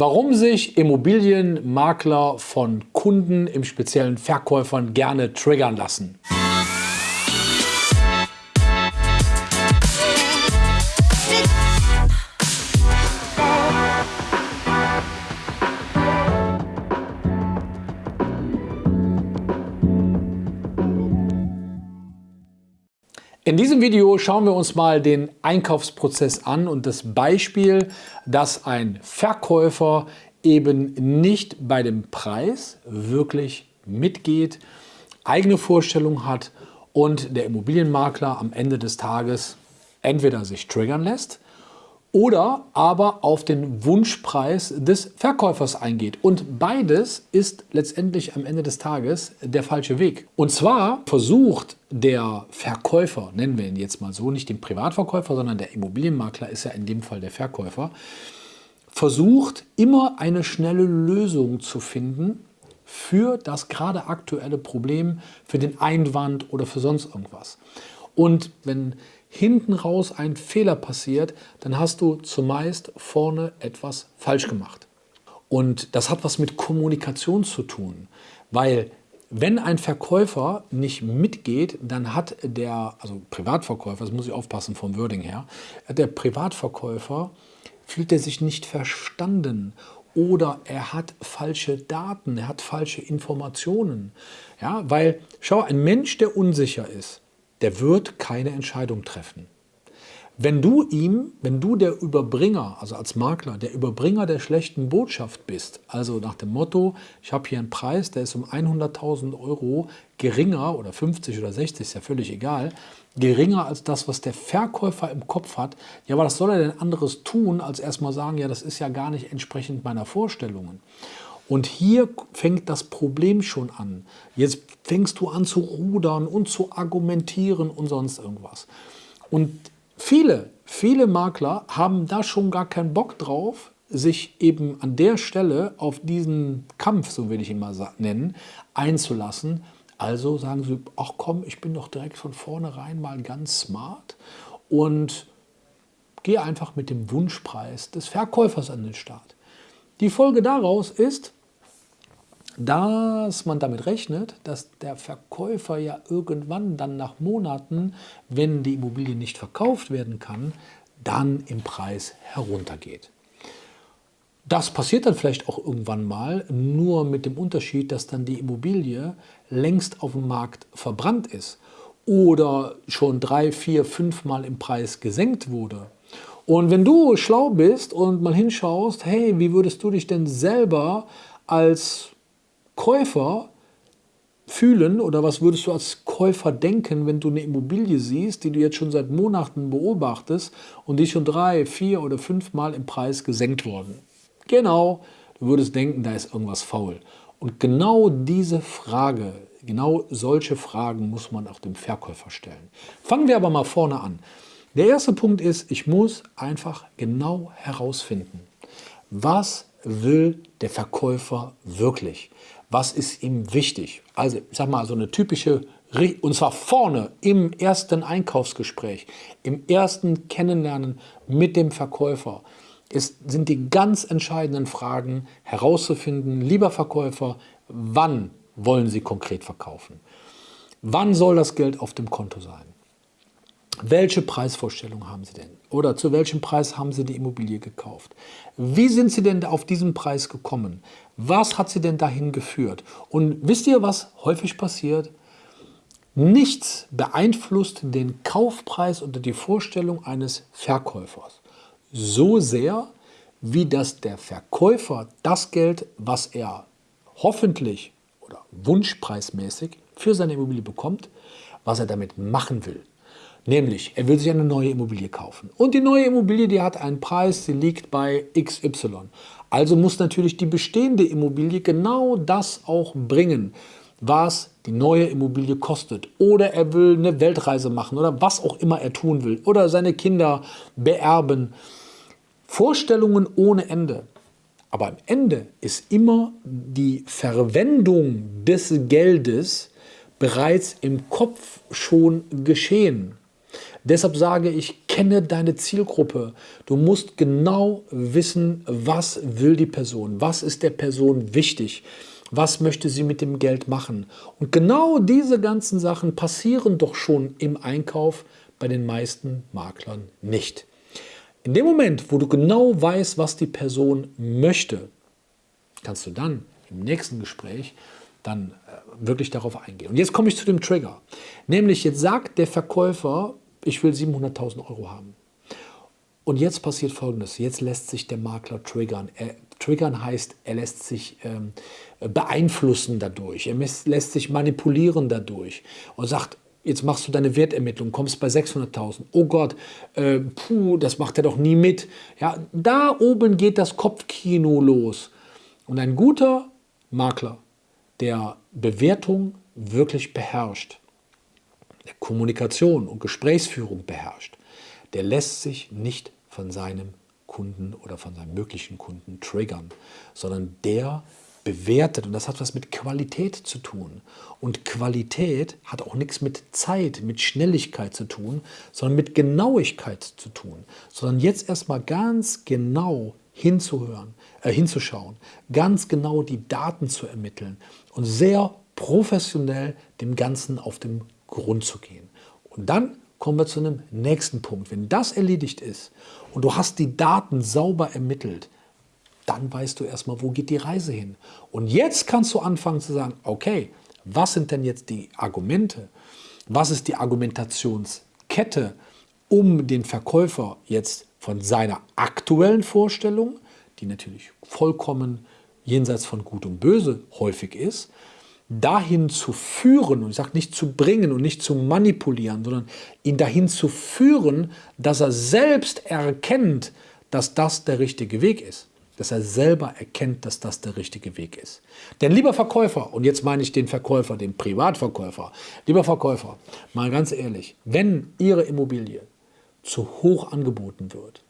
Warum sich Immobilienmakler von Kunden, im speziellen Verkäufern, gerne triggern lassen. In diesem Video schauen wir uns mal den Einkaufsprozess an und das Beispiel, dass ein Verkäufer eben nicht bei dem Preis wirklich mitgeht, eigene Vorstellung hat und der Immobilienmakler am Ende des Tages entweder sich triggern lässt oder aber auf den Wunschpreis des Verkäufers eingeht. Und beides ist letztendlich am Ende des Tages der falsche Weg. Und zwar versucht der Verkäufer, nennen wir ihn jetzt mal so, nicht den Privatverkäufer, sondern der Immobilienmakler ist ja in dem Fall der Verkäufer, versucht immer eine schnelle Lösung zu finden für das gerade aktuelle Problem, für den Einwand oder für sonst irgendwas. Und wenn hinten raus ein Fehler passiert, dann hast du zumeist vorne etwas falsch gemacht. Und das hat was mit Kommunikation zu tun, weil wenn ein Verkäufer nicht mitgeht, dann hat der, also Privatverkäufer, das muss ich aufpassen vom Wording her, der Privatverkäufer fühlt er sich nicht verstanden oder er hat falsche Daten, er hat falsche Informationen. Ja, weil, schau, ein Mensch, der unsicher ist, der wird keine Entscheidung treffen. Wenn du ihm, wenn du der Überbringer, also als Makler, der Überbringer der schlechten Botschaft bist, also nach dem Motto, ich habe hier einen Preis, der ist um 100.000 Euro geringer oder 50 oder 60, ist ja völlig egal, geringer als das, was der Verkäufer im Kopf hat, ja, aber was soll er denn anderes tun, als erstmal sagen, ja, das ist ja gar nicht entsprechend meiner Vorstellungen. Und hier fängt das Problem schon an. Jetzt fängst du an zu rudern und zu argumentieren und sonst irgendwas. Und viele, viele Makler haben da schon gar keinen Bock drauf, sich eben an der Stelle auf diesen Kampf, so will ich ihn mal nennen, einzulassen. Also sagen sie, ach komm, ich bin doch direkt von vornherein mal ganz smart und gehe einfach mit dem Wunschpreis des Verkäufers an den Start. Die Folge daraus ist, dass man damit rechnet, dass der Verkäufer ja irgendwann dann nach Monaten, wenn die Immobilie nicht verkauft werden kann, dann im Preis heruntergeht. Das passiert dann vielleicht auch irgendwann mal, nur mit dem Unterschied, dass dann die Immobilie längst auf dem Markt verbrannt ist oder schon drei, vier, fünf Mal im Preis gesenkt wurde. Und wenn du schlau bist und mal hinschaust, hey, wie würdest du dich denn selber als Käufer fühlen oder was würdest du als Käufer denken, wenn du eine Immobilie siehst, die du jetzt schon seit Monaten beobachtest und die schon drei, vier oder fünf Mal im Preis gesenkt worden? Genau, du würdest denken, da ist irgendwas faul. Und genau diese Frage, genau solche Fragen muss man auch dem Verkäufer stellen. Fangen wir aber mal vorne an. Der erste Punkt ist, ich muss einfach genau herausfinden, was will der Verkäufer wirklich? Was ist ihm wichtig. Also ich sag mal so eine typische, und zwar vorne im ersten Einkaufsgespräch, im ersten Kennenlernen mit dem Verkäufer, ist, sind die ganz entscheidenden Fragen herauszufinden, lieber Verkäufer, wann wollen Sie konkret verkaufen? Wann soll das Geld auf dem Konto sein? Welche Preisvorstellung haben Sie denn? Oder zu welchem Preis haben Sie die Immobilie gekauft? Wie sind Sie denn auf diesen Preis gekommen? Was hat Sie denn dahin geführt? Und wisst ihr, was häufig passiert? Nichts beeinflusst den Kaufpreis oder die Vorstellung eines Verkäufers so sehr, wie dass der Verkäufer das Geld, was er hoffentlich oder wunschpreismäßig für seine Immobilie bekommt, was er damit machen will. Nämlich, er will sich eine neue Immobilie kaufen. Und die neue Immobilie, die hat einen Preis, die liegt bei XY. Also muss natürlich die bestehende Immobilie genau das auch bringen, was die neue Immobilie kostet. Oder er will eine Weltreise machen oder was auch immer er tun will. Oder seine Kinder beerben. Vorstellungen ohne Ende. Aber am Ende ist immer die Verwendung des Geldes bereits im Kopf schon geschehen. Deshalb sage ich, kenne deine Zielgruppe. Du musst genau wissen, was will die Person, was ist der Person wichtig, was möchte sie mit dem Geld machen. Und genau diese ganzen Sachen passieren doch schon im Einkauf bei den meisten Maklern nicht. In dem Moment, wo du genau weißt, was die Person möchte, kannst du dann im nächsten Gespräch dann äh, wirklich darauf eingehen. Und jetzt komme ich zu dem Trigger. Nämlich jetzt sagt der Verkäufer, ich will 700.000 Euro haben. Und jetzt passiert Folgendes. Jetzt lässt sich der Makler triggern. Er, triggern heißt, er lässt sich ähm, beeinflussen dadurch. Er lässt sich manipulieren dadurch. Und sagt, jetzt machst du deine Wertermittlung, kommst bei 600.000. Oh Gott, äh, puh, das macht er doch nie mit. Ja, da oben geht das Kopfkino los. Und ein guter Makler, der Bewertung wirklich beherrscht, der Kommunikation und Gesprächsführung beherrscht, der lässt sich nicht von seinem Kunden oder von seinem möglichen Kunden triggern, sondern der bewertet und das hat was mit Qualität zu tun. Und Qualität hat auch nichts mit Zeit, mit Schnelligkeit zu tun, sondern mit Genauigkeit zu tun. Sondern jetzt erstmal ganz genau hinzuhören, äh, hinzuschauen, ganz genau die Daten zu ermitteln und sehr professionell dem Ganzen auf den Grund zu gehen. Und dann kommen wir zu einem nächsten Punkt. Wenn das erledigt ist und du hast die Daten sauber ermittelt, dann weißt du erstmal, wo geht die Reise hin. Und jetzt kannst du anfangen zu sagen, okay, was sind denn jetzt die Argumente? Was ist die Argumentationskette, um den Verkäufer jetzt von seiner aktuellen Vorstellung, die natürlich vollkommen jenseits von Gut und Böse häufig ist, dahin zu führen, und ich sage nicht zu bringen und nicht zu manipulieren, sondern ihn dahin zu führen, dass er selbst erkennt, dass das der richtige Weg ist. Dass er selber erkennt, dass das der richtige Weg ist. Denn lieber Verkäufer, und jetzt meine ich den Verkäufer, den Privatverkäufer, lieber Verkäufer, mal ganz ehrlich, wenn Ihre Immobilie zu hoch angeboten wird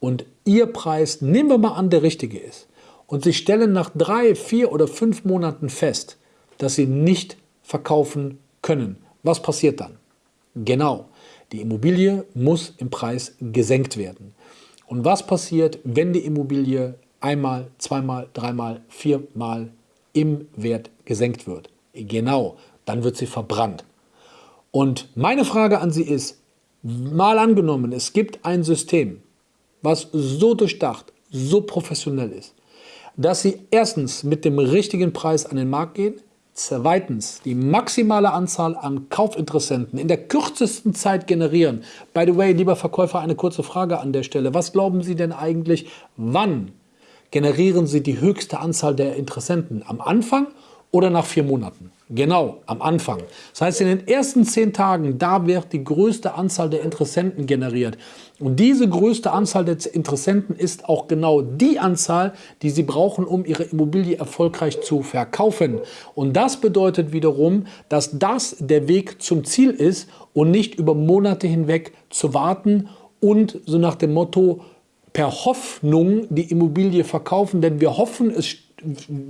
und Ihr Preis, nehmen wir mal an, der richtige ist, und Sie stellen nach drei, vier oder fünf Monaten fest, dass Sie nicht verkaufen können. Was passiert dann? Genau, die Immobilie muss im Preis gesenkt werden. Und was passiert, wenn die Immobilie einmal, zweimal, dreimal, viermal im Wert gesenkt wird? Genau, dann wird sie verbrannt. Und meine Frage an Sie ist, mal angenommen, es gibt ein System, was so durchdacht, so professionell ist, dass Sie erstens mit dem richtigen Preis an den Markt gehen, Zweitens, die maximale Anzahl an Kaufinteressenten in der kürzesten Zeit generieren. By the way, lieber Verkäufer, eine kurze Frage an der Stelle. Was glauben Sie denn eigentlich, wann generieren Sie die höchste Anzahl der Interessenten? Am Anfang oder nach vier Monaten? Genau, am Anfang. Das heißt, in den ersten zehn Tagen, da wird die größte Anzahl der Interessenten generiert. Und diese größte Anzahl der Interessenten ist auch genau die Anzahl, die Sie brauchen, um Ihre Immobilie erfolgreich zu verkaufen. Und das bedeutet wiederum, dass das der Weg zum Ziel ist und nicht über Monate hinweg zu warten und so nach dem Motto, per Hoffnung die Immobilie verkaufen, denn wir hoffen, es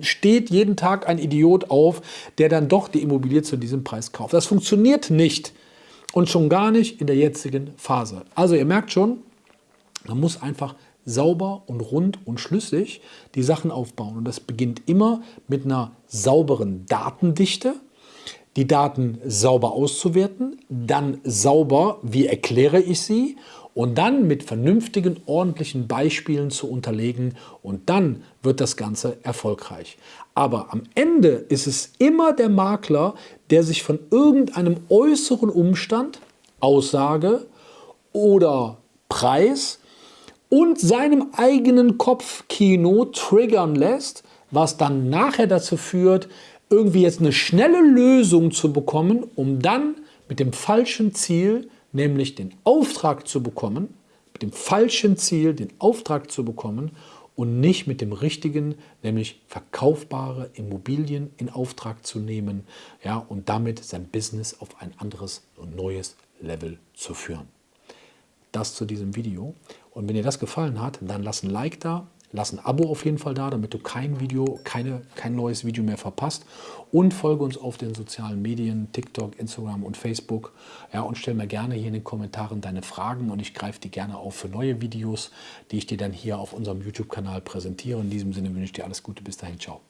steht jeden Tag ein Idiot auf, der dann doch die Immobilie zu diesem Preis kauft. Das funktioniert nicht und schon gar nicht in der jetzigen Phase. Also ihr merkt schon, man muss einfach sauber und rund und schlüssig die Sachen aufbauen. Und das beginnt immer mit einer sauberen Datendichte, die Daten sauber auszuwerten, dann sauber, wie erkläre ich sie und dann mit vernünftigen, ordentlichen Beispielen zu unterlegen und dann wird das Ganze erfolgreich. Aber am Ende ist es immer der Makler, der sich von irgendeinem äußeren Umstand, Aussage oder Preis und seinem eigenen Kopfkino triggern lässt, was dann nachher dazu führt, irgendwie jetzt eine schnelle Lösung zu bekommen, um dann mit dem falschen Ziel nämlich den Auftrag zu bekommen, mit dem falschen Ziel den Auftrag zu bekommen und nicht mit dem richtigen, nämlich verkaufbare Immobilien in Auftrag zu nehmen ja, und damit sein Business auf ein anderes und neues Level zu führen. Das zu diesem Video. Und wenn dir das gefallen hat, dann lass ein Like da, lass ein Abo auf jeden Fall da, damit du kein Video, keine, kein neues Video mehr verpasst. Und folge uns auf den sozialen Medien, TikTok, Instagram und Facebook. Ja, und stell mir gerne hier in den Kommentaren deine Fragen und ich greife die gerne auf für neue Videos, die ich dir dann hier auf unserem YouTube-Kanal präsentiere. In diesem Sinne wünsche ich dir alles Gute. Bis dahin, ciao.